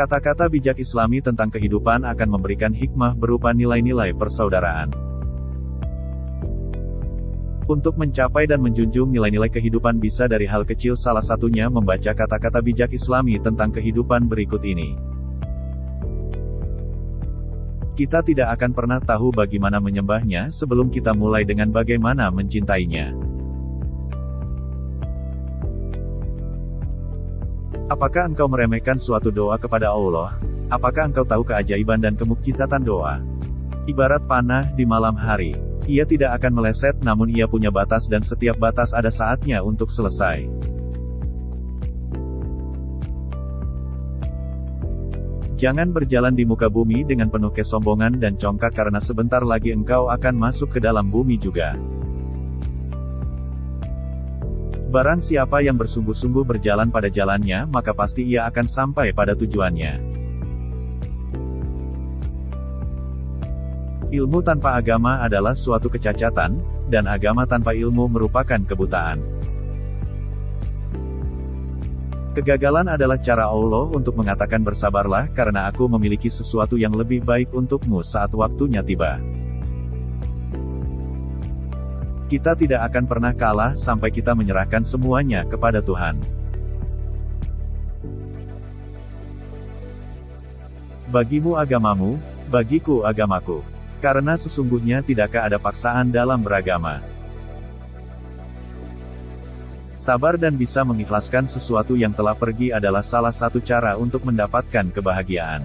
Kata-kata bijak Islami tentang kehidupan akan memberikan hikmah berupa nilai-nilai persaudaraan. Untuk mencapai dan menjunjung nilai-nilai kehidupan bisa dari hal kecil salah satunya membaca kata-kata bijak Islami tentang kehidupan berikut ini. Kita tidak akan pernah tahu bagaimana menyembahnya sebelum kita mulai dengan bagaimana mencintainya. Apakah engkau meremehkan suatu doa kepada Allah? Apakah engkau tahu keajaiban dan kemukjizatan doa? Ibarat panah di malam hari. Ia tidak akan meleset namun ia punya batas dan setiap batas ada saatnya untuk selesai. Jangan berjalan di muka bumi dengan penuh kesombongan dan congkak karena sebentar lagi engkau akan masuk ke dalam bumi juga. Barang siapa yang bersungguh-sungguh berjalan pada jalannya, maka pasti ia akan sampai pada tujuannya. Ilmu tanpa agama adalah suatu kecacatan, dan agama tanpa ilmu merupakan kebutaan. Kegagalan adalah cara Allah untuk mengatakan bersabarlah karena aku memiliki sesuatu yang lebih baik untukmu saat waktunya tiba. Kita tidak akan pernah kalah sampai kita menyerahkan semuanya kepada Tuhan. Bagimu agamamu, bagiku agamaku. Karena sesungguhnya tidakkah ada paksaan dalam beragama. Sabar dan bisa mengikhlaskan sesuatu yang telah pergi adalah salah satu cara untuk mendapatkan kebahagiaan.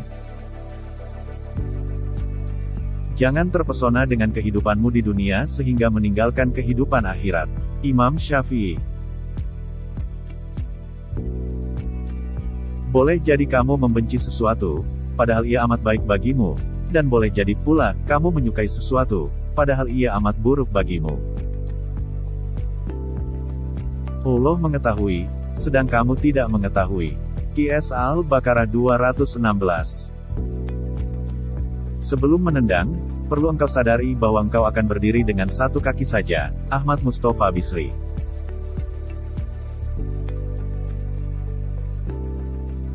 Jangan terpesona dengan kehidupanmu di dunia sehingga meninggalkan kehidupan akhirat. Imam Syafi'i Boleh jadi kamu membenci sesuatu, padahal ia amat baik bagimu, dan boleh jadi pula, kamu menyukai sesuatu, padahal ia amat buruk bagimu. Allah mengetahui, sedang kamu tidak mengetahui. QS Al-Baqarah 216 Sebelum menendang, perlu engkau sadari bahwa engkau akan berdiri dengan satu kaki saja. Ahmad Mustafa Bisri